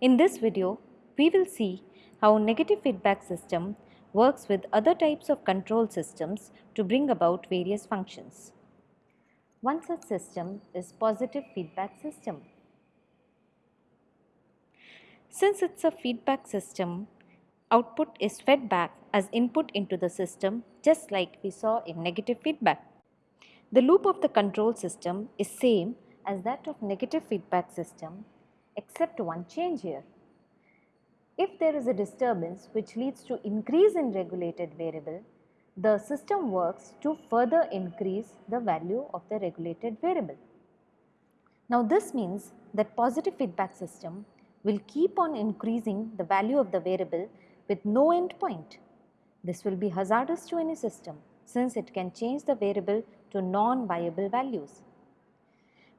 In this video, we will see how negative feedback system works with other types of control systems to bring about various functions. One such system is positive feedback system. Since it's a feedback system, output is fed back as input into the system just like we saw in negative feedback. The loop of the control system is same as that of negative feedback system except one change here. If there is a disturbance which leads to increase in regulated variable, the system works to further increase the value of the regulated variable. Now this means that positive feedback system will keep on increasing the value of the variable with no end point. This will be hazardous to any system since it can change the variable to non-viable values.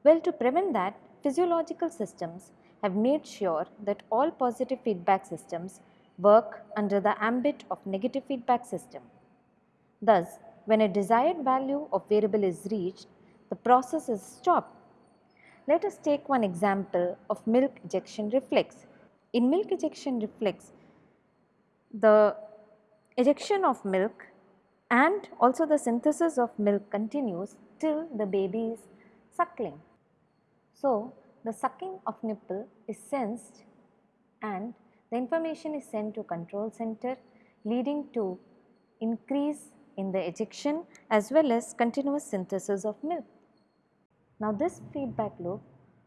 Well, to prevent that, physiological systems have made sure that all positive feedback systems work under the ambit of negative feedback system. Thus, when a desired value of variable is reached, the process is stopped. Let us take one example of milk ejection reflex. In milk ejection reflex, the ejection of milk and also the synthesis of milk continues till the baby is suckling. So, the sucking of nipple is sensed and the information is sent to control center leading to increase in the ejection as well as continuous synthesis of milk. Now this feedback loop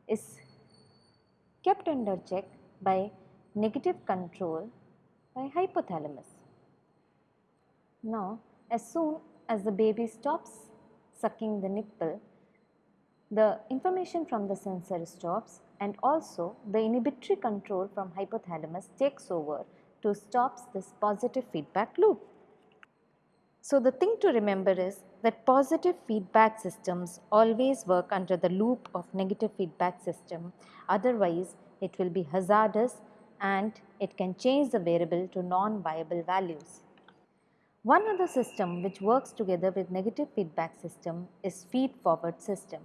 is kept under check by negative control by hypothalamus. Now as soon as the baby stops sucking the nipple, the information from the sensor stops and also the inhibitory control from hypothalamus takes over to stops this positive feedback loop. So the thing to remember is that positive feedback systems always work under the loop of negative feedback system otherwise it will be hazardous and it can change the variable to non-viable values. One other system which works together with negative feedback system is feed-forward system.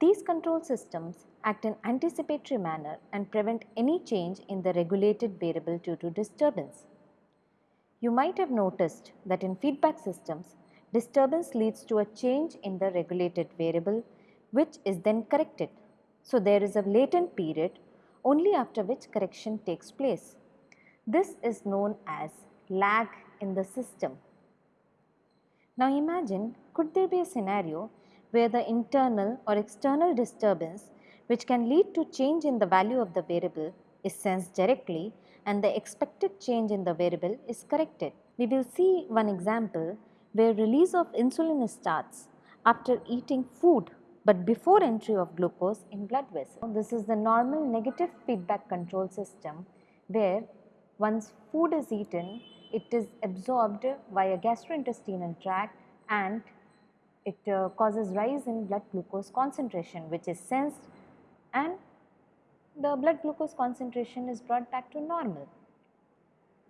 These control systems act in anticipatory manner and prevent any change in the regulated variable due to disturbance. You might have noticed that in feedback systems, disturbance leads to a change in the regulated variable which is then corrected. So, there is a latent period only after which correction takes place. This is known as lag in the system. Now imagine could there be a scenario where the internal or external disturbance which can lead to change in the value of the variable is sensed directly and the expected change in the variable is corrected. We will see one example where release of insulin starts after eating food but before entry of glucose in blood vessel. This is the normal negative feedback control system where once food is eaten it is absorbed via gastrointestinal tract and it uh, causes rise in blood glucose concentration which is sensed and the blood glucose concentration is brought back to normal.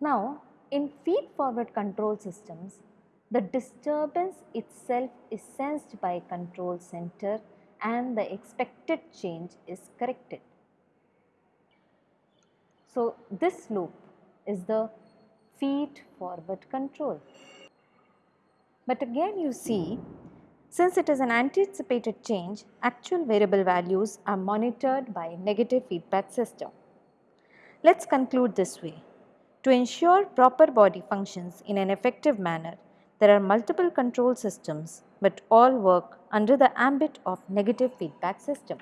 Now, in feed forward control systems, the disturbance itself is sensed by control center and the expected change is corrected. So, this loop is the feed forward control. But again you see since it is an anticipated change, actual variable values are monitored by negative feedback system. Let's conclude this way. To ensure proper body functions in an effective manner, there are multiple control systems but all work under the ambit of negative feedback system.